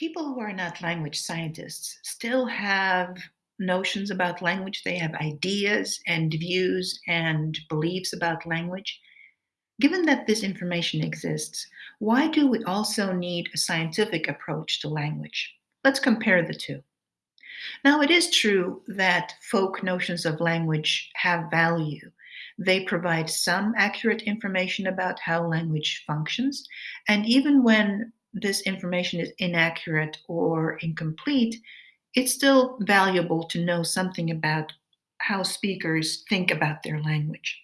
people who are not language scientists still have notions about language. They have ideas and views and beliefs about language. Given that this information exists, why do we also need a scientific approach to language? Let's compare the two. Now, it is true that folk notions of language have value. They provide some accurate information about how language functions, and even when this information is inaccurate or incomplete, it's still valuable to know something about how speakers think about their language.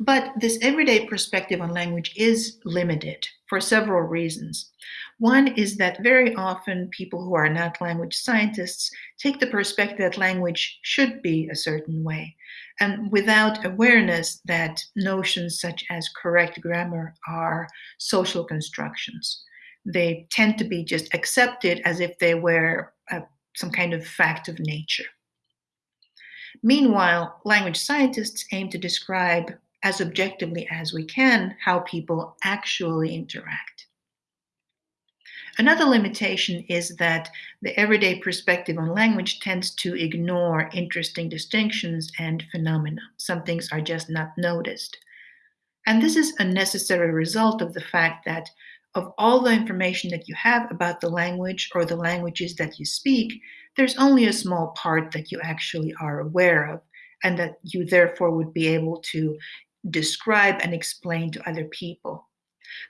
But this everyday perspective on language is limited for several reasons. One is that very often people who are not language scientists take the perspective that language should be a certain way, and without awareness that notions such as correct grammar are social constructions. They tend to be just accepted as if they were a, some kind of fact of nature. Meanwhile, language scientists aim to describe as objectively as we can how people actually interact. Another limitation is that the everyday perspective on language tends to ignore interesting distinctions and phenomena. Some things are just not noticed. And this is a necessary result of the fact that of all the information that you have about the language or the languages that you speak, there's only a small part that you actually are aware of, and that you therefore would be able to describe and explain to other people.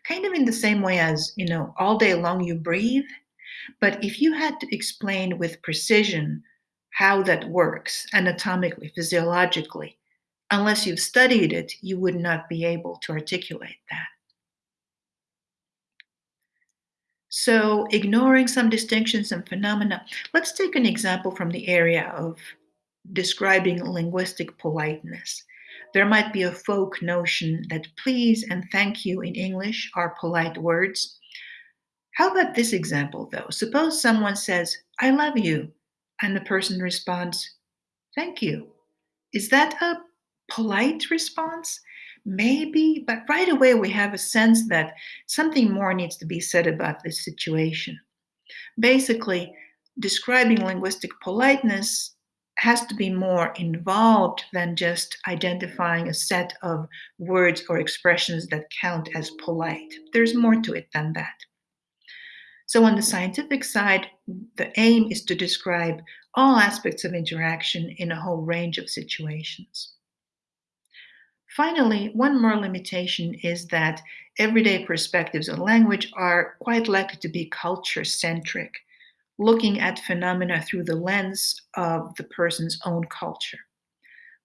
Kind of in the same way as, you know, all day long you breathe, but if you had to explain with precision how that works anatomically, physiologically, unless you've studied it, you would not be able to articulate that. So, ignoring some distinctions and phenomena, let's take an example from the area of describing linguistic politeness. There might be a folk notion that please and thank you in English are polite words. How about this example, though? Suppose someone says, I love you, and the person responds, Thank you. Is that a polite response? Maybe, but right away we have a sense that something more needs to be said about this situation. Basically, describing linguistic politeness has to be more involved than just identifying a set of words or expressions that count as polite. There's more to it than that. So, on the scientific side, the aim is to describe all aspects of interaction in a whole range of situations. Finally, one more limitation is that everyday perspectives on language are quite likely to be culture centric looking at phenomena through the lens of the person's own culture.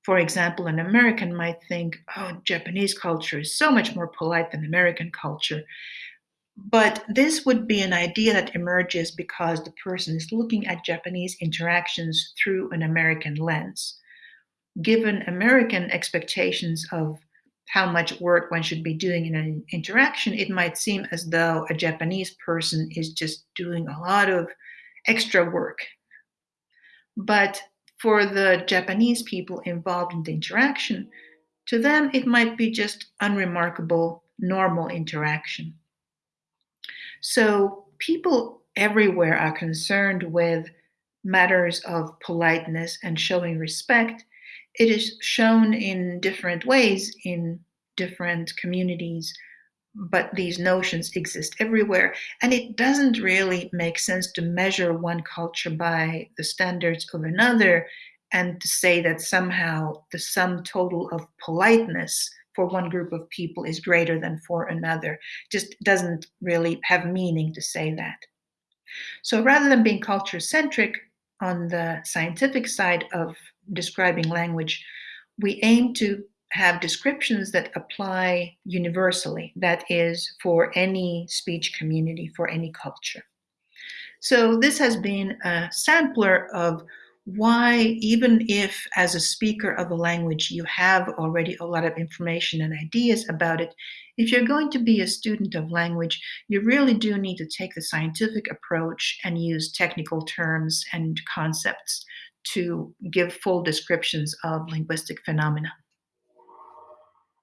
For example, an American might think, oh, Japanese culture is so much more polite than American culture. But this would be an idea that emerges because the person is looking at Japanese interactions through an American lens. Given American expectations of how much work one should be doing in an interaction, it might seem as though a Japanese person is just doing a lot of extra work. But for the Japanese people involved in the interaction, to them it might be just unremarkable, normal interaction. So people everywhere are concerned with matters of politeness and showing respect. It is shown in different ways in different communities but these notions exist everywhere. And it doesn't really make sense to measure one culture by the standards of another and to say that somehow the sum total of politeness for one group of people is greater than for another. Just doesn't really have meaning to say that. So rather than being culture centric on the scientific side of describing language, we aim to have descriptions that apply universally, that is, for any speech community, for any culture. So, this has been a sampler of why, even if as a speaker of a language you have already a lot of information and ideas about it, if you're going to be a student of language, you really do need to take the scientific approach and use technical terms and concepts to give full descriptions of linguistic phenomena.